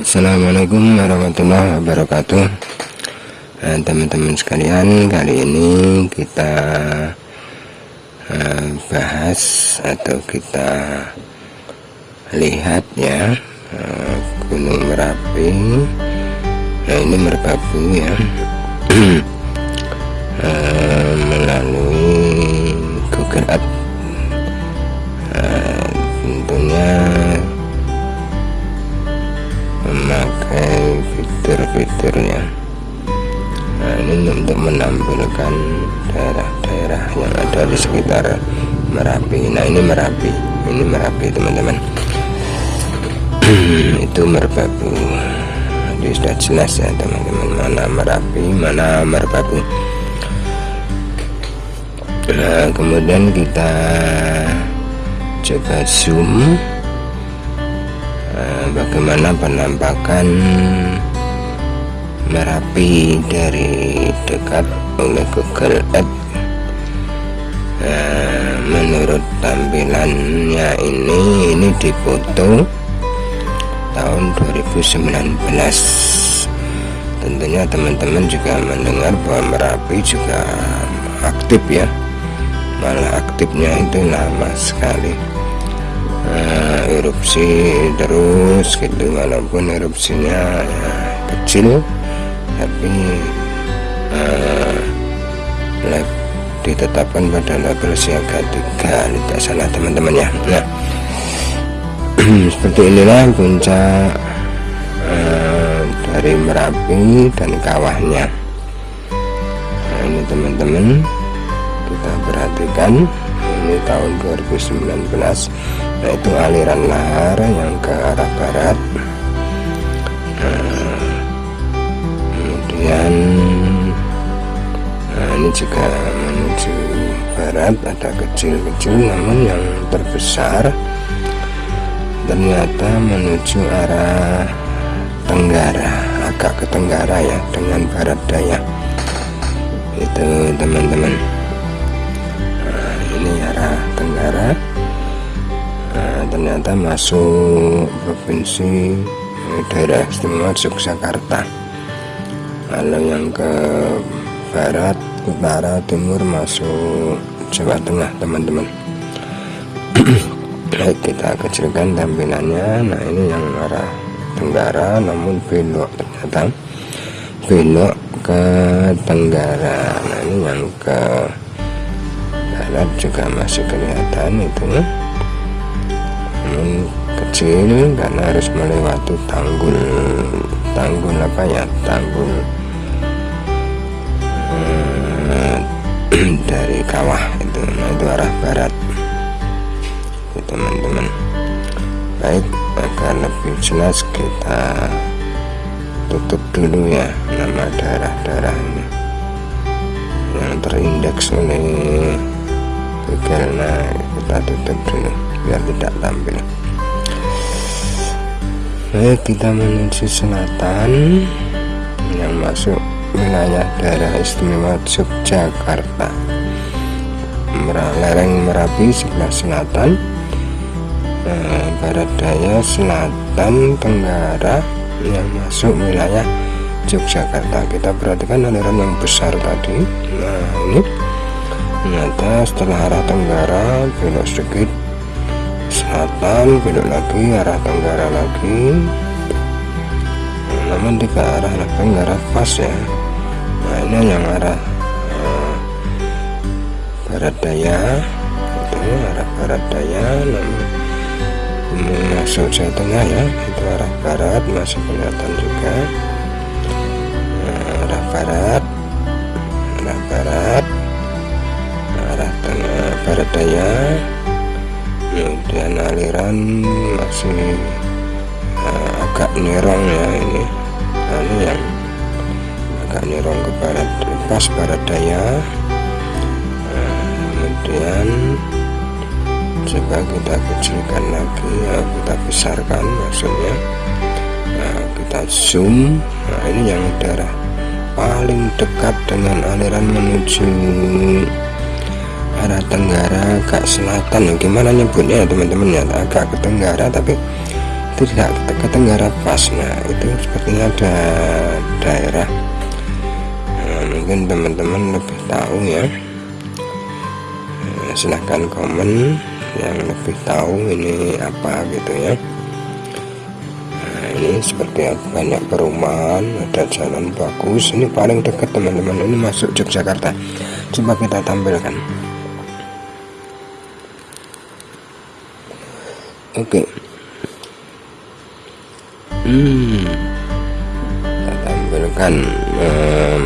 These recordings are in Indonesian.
Assalamualaikum warahmatullahi wabarakatuh. Nah, teman-teman sekalian kali ini kita uh, bahas atau kita lihat ya uh, Gunung Merapi. Nah ini merbabu ya. Melalui menampilkan daerah-daerah yang ada di sekitar Merapi. Nah ini Merapi. Ini Merapi teman-teman. Itu merbabu. Jadi sudah jelas ya teman-teman mana Merapi mana merbabu. Nah kemudian kita coba zoom. Bagaimana penampakan Merapi dari dekat Google Earth nah, menurut tampilannya ini ini difoto tahun 2019 tentunya teman-teman juga mendengar bahwa Merapi juga aktif ya. Malah aktifnya itu lama sekali. Uh, erupsi terus gitu walaupun erupsinya ya, kecil tapi uh, ditetapkan pada level siaga 3 tidak salah teman-teman ya. Nah seperti inilah puncak uh, dari Merapi dan kawahnya. Nah ini teman-teman kita perhatikan. Ini tahun 2019 nah itu aliran lahar yang ke arah barat. Nah, kemudian ini juga menuju barat ada kecil-kecil namun yang terbesar ternyata menuju arah tenggara agak ke tenggara ya dengan barat daya. Itu teman-teman. Nah, ini arah tenggara. Nah, ternyata masuk provinsi eh, daerah istimewa Yogyakarta. Lalu yang ke barat utara timur masuk Jawa Tengah teman-teman. Baik kita kecilkan tampilannya. Nah ini yang arah tenggara namun belok ternyata. Belok ke tenggara. Nah ini yang ke barat juga masih kelihatan itu. Namun kecil karena harus melewati tanggul. Tanggul apa ya? Tanggul dari kawah itu nah itu arah barat. Teman-teman. Baik agar lebih jelas kita tutup dulu ya nama daerah-daerah ini. Yang terindeks oleh Google nah kita tutup dulu biar tidak tampil. Baik kita menuju selatan. Yang masuk wilayah daerah istimewa Yogyakarta lereng Merapi sebelah selatan eh, barat daya selatan tenggara yang masuk wilayah Yogyakarta. Kita perhatikan aliran yang besar tadi. Nah ini ternyata setelah arah tenggara belok sedikit. Selatan belok lagi arah tenggara lagi. Nah, namun tiga arah tenggara pas ya. Nah ini yang arah barat daya. Itu arah barat daya namun masuk Jawa Tengah ya. Itu arah barat masih kelihatan juga. Arah barat arah barat arah tengah barat daya. Kemudian aliran masih uh, agak nerong ya ini. Ini yang agak nerong ke barat pas barat daya kemudian coba kita kecilkan lagi ya, kita besarkan maksudnya. Nah, kita zoom. Nah ini yang daerah paling dekat dengan aliran menuju arah tenggara agak selatan. Gimana nyebutnya ya teman-teman? Ya agak ke tenggara tapi tidak ke tenggara pas. Nah itu sepertinya ada daerah. Nah, mungkin teman-teman lebih tahu ya silahkan komen yang lebih tahu ini apa gitu ya. Nah ini seperti banyak perumahan ada jalan bagus. Ini paling dekat teman-teman. Ini masuk Yogyakarta. Coba kita tampilkan. Oke. Okay. hmm. Kita tampilkan um,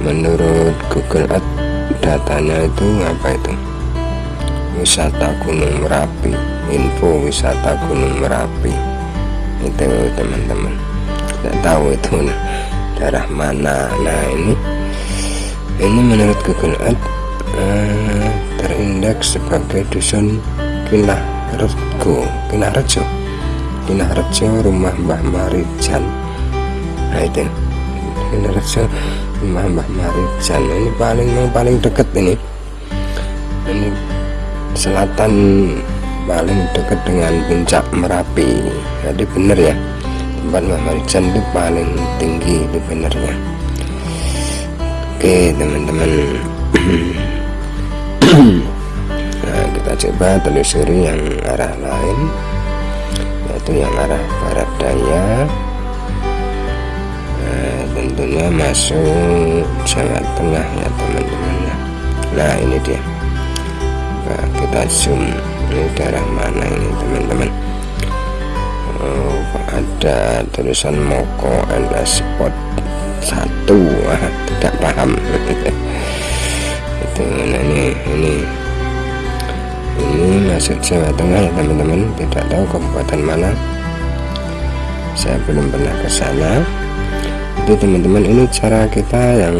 menurut Google Earth datanya itu apa itu? Wisata Gunung Merapi info wisata Gunung Merapi. Itu teman-teman tidak tahu itu daerah mana. Nah ini ini menurut Google Earth uh, terindeks sebagai dusun Kinah Rego Kinarjo Kinarjo rumah Mbah Marijan. Nah itu Kinarjo rumah Mbah ini paling yang paling dekat ini. Ini selatan paling dekat dengan puncak Merapi. Jadi benar ya. Tempat Mbah Marijan itu paling tinggi itu benernya. Oke teman-teman. Kita coba telusuri yang arah lain yaitu yang arah barat daya. nah, tentunya masuk Jawa Tengah ya teman-teman ya nah ini dia. Nah, kita zoom. Ini daerah mana ini teman-teman? Oh, ada tulisan Moko and Spot satu? Ah, tidak paham. Itu nah ini ini. Ini masuk Jawa Tengah ya teman-teman. Tidak tahu kabupaten mana. Saya belum pernah ke sana itu teman-teman ini cara kita yang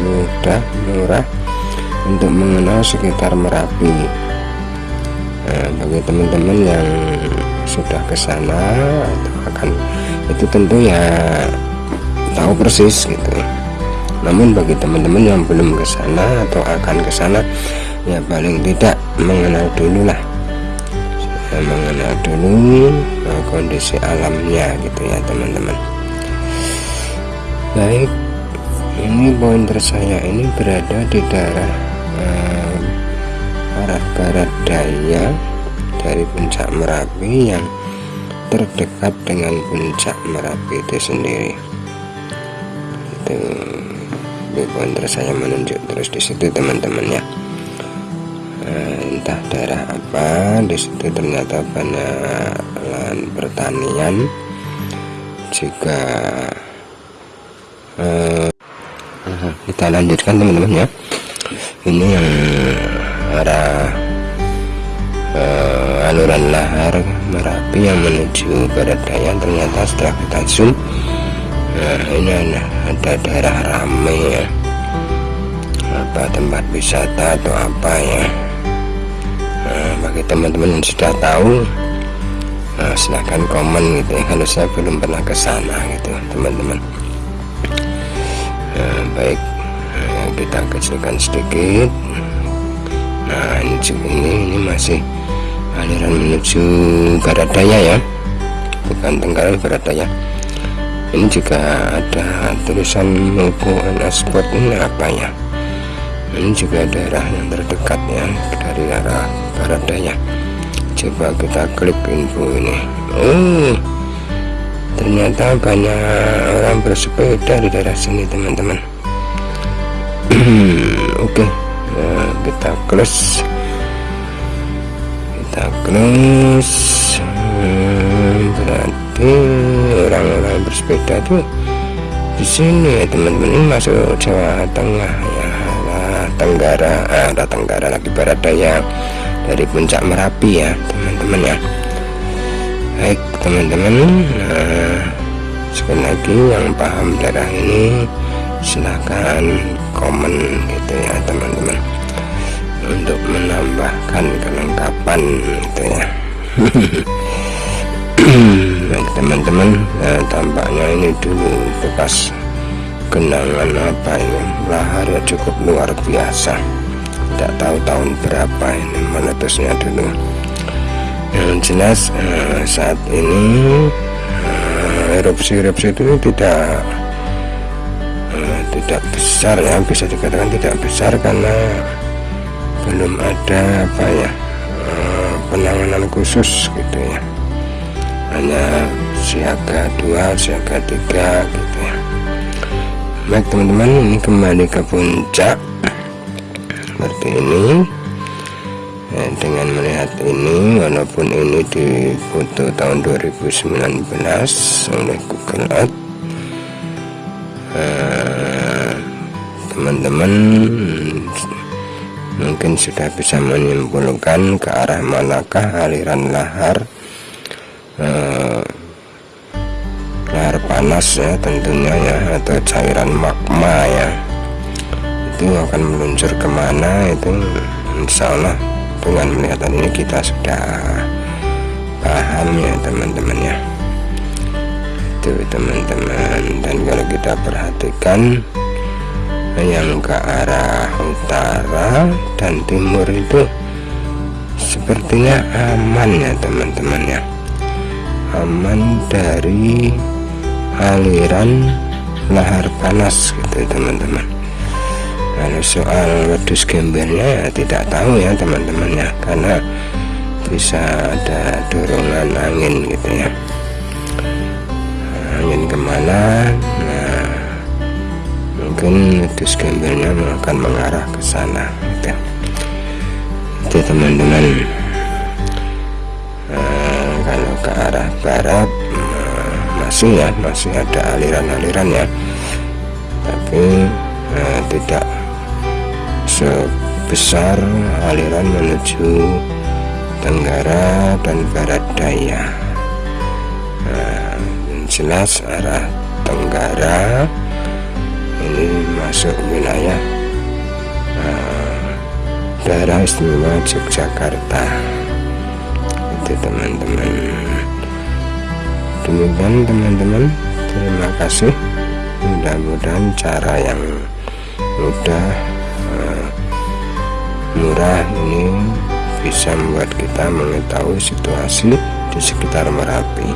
mudah murah untuk mengenal sekitar Merapi. Nah, bagi teman-teman yang sudah ke sana atau akan itu tentu ya tahu persis gitu. Namun bagi teman-teman yang belum ke sana atau akan ke sana ya paling tidak mengenal dulu lah. Saya mengenal dulu uh, kondisi alamnya gitu ya teman-teman baik ini pointer saya ini berada di daerah uh, arah barat daya dari puncak Merapi yang terdekat dengan puncak Merapi itu sendiri. Itu pointer saya menunjuk terus di situ teman-teman ya. Entah daerah apa di situ ternyata banyak lahan pertanian juga eh, kita lanjutkan teman-teman ya. Ini yang arah eh, aluran lahar merapi yang menuju barat daya. Ternyata setelah kita zoom nah ini ada, daerah ramai ya. Apa tempat wisata atau apa ya. Bagi teman-teman yang sudah tahu nah, silahkan komen gitu ya. Kalau saya belum pernah ke sana gitu teman-teman. nah, baik. Nah, kita kecilkan sedikit. Nah ini ini, ini masih aliran menuju barat daya ya. Bukan tenggara barat daya ini juga ada tulisan logo sport ini apa ya? Ini juga daerah yang terdekat ya dari arah barat daya coba kita klik info ini. Oh ternyata banyak orang bersepeda di daerah sini teman-teman oke nah, kita close. Kita close. Berarti orang-orang bersepeda tuh di sini ya teman-teman. Ini masuk Jawa Tengah ya. Tenggara ada Tenggara lagi barat daya dari puncak Merapi ya teman-teman ya. Baik teman-teman. Nah, sekali lagi yang paham daerah ini silahkan komen gitu ya teman-teman. Untuk menambahkan kelengkapan gitu ya. Baik teman-teman nah, tampaknya ini dulu bekas genangan apa ini? Laharnya cukup luar biasa. Tidak tahu tahun berapa ini meletusnya dulu. Yang jelas uh, saat ini erupsi-erupsi uh, itu tidak tidak besar ya. Bisa dikatakan tidak besar karena belum ada apa ya uh, penanganan khusus gitu ya. Hanya siaga dua siaga tiga gitu ya. Baik teman-teman ini kembali ke puncak. Seperti ini. Nah, dengan melihat ini walaupun ini di foto tahun 2019 oleh Google Earth teman-teman mungkin sudah bisa menyimpulkan ke arah manakah aliran lahar. Eh, lahar panas ya tentunya ya atau cairan magma ya. Itu akan meluncur ke mana itu? Insya Allah dengan melihat ini kita sudah paham ya teman-teman ya. Itu teman-teman. Dan kalau kita perhatikan yang ke arah utara dan timur itu sepertinya aman ya teman-teman ya. Aman dari aliran lahar panas gitu teman-teman. Kalau soal wedus gembernya ya tidak tahu ya teman-teman ya karena bisa ada dorongan angin gitu ya. Angin ke mana? Nah mungkin wedus gembernya akan mengarah ke sana gitu. itu teman-teman nah, kalau ke arah barat masih ya masih ada aliran-aliran ya tapi eh, tidak sebesar aliran menuju tenggara dan barat daya nah, jelas arah tenggara ini masuk wilayah eh, daerah istimewa Yogyakarta. Itu teman-teman. Demikian teman-teman. Terima kasih. Mudah-mudahan cara yang mudah uh, murah ini bisa membuat kita mengetahui situasi di sekitar Merapi